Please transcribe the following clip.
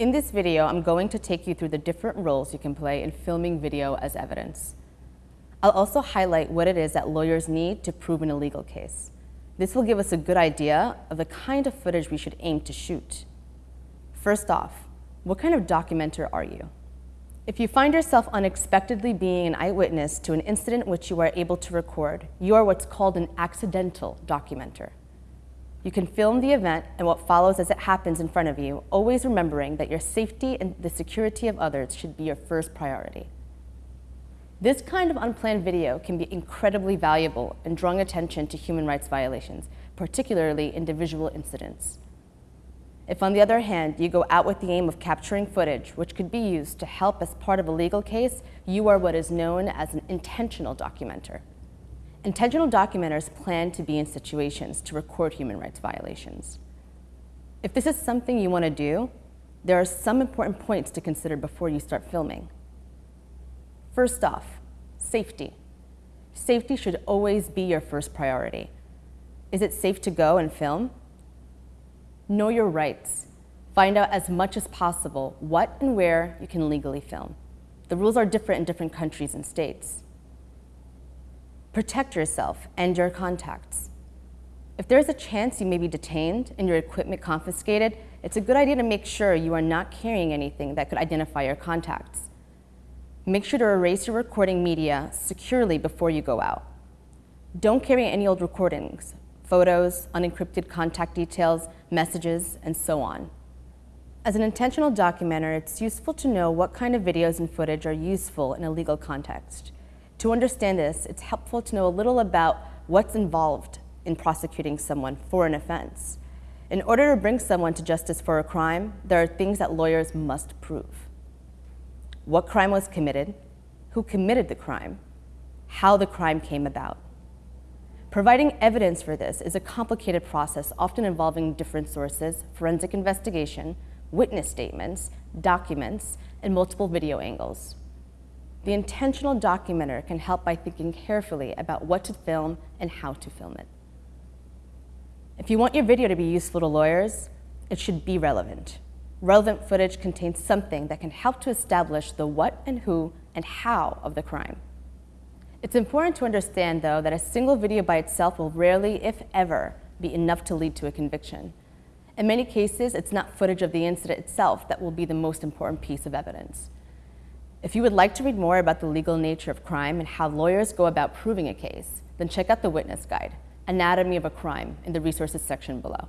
In this video, I'm going to take you through the different roles you can play in filming video as evidence. I'll also highlight what it is that lawyers need to prove an illegal case. This will give us a good idea of the kind of footage we should aim to shoot. First off, what kind of documenter are you? If you find yourself unexpectedly being an eyewitness to an incident which you are able to record, you are what's called an accidental documenter. You can film the event and what follows as it happens in front of you, always remembering that your safety and the security of others should be your first priority. This kind of unplanned video can be incredibly valuable in drawing attention to human rights violations, particularly individual incidents. If, on the other hand, you go out with the aim of capturing footage, which could be used to help as part of a legal case, you are what is known as an intentional documenter. Intentional documenters plan to be in situations to record human rights violations. If this is something you want to do, there are some important points to consider before you start filming. First off, safety. Safety should always be your first priority. Is it safe to go and film? Know your rights. Find out as much as possible what and where you can legally film. The rules are different in different countries and states. Protect yourself and your contacts. If there's a chance you may be detained and your equipment confiscated, it's a good idea to make sure you are not carrying anything that could identify your contacts. Make sure to erase your recording media securely before you go out. Don't carry any old recordings, photos, unencrypted contact details, messages, and so on. As an intentional documenter, it's useful to know what kind of videos and footage are useful in a legal context. To understand this, it's helpful to know a little about what's involved in prosecuting someone for an offense. In order to bring someone to justice for a crime, there are things that lawyers must prove. What crime was committed, who committed the crime, how the crime came about. Providing evidence for this is a complicated process, often involving different sources, forensic investigation, witness statements, documents, and multiple video angles. The intentional documenter can help by thinking carefully about what to film and how to film it. If you want your video to be useful to lawyers, it should be relevant. Relevant footage contains something that can help to establish the what and who and how of the crime. It's important to understand, though, that a single video by itself will rarely, if ever, be enough to lead to a conviction. In many cases, it's not footage of the incident itself that will be the most important piece of evidence. If you would like to read more about the legal nature of crime and how lawyers go about proving a case, then check out the Witness Guide, Anatomy of a Crime, in the resources section below.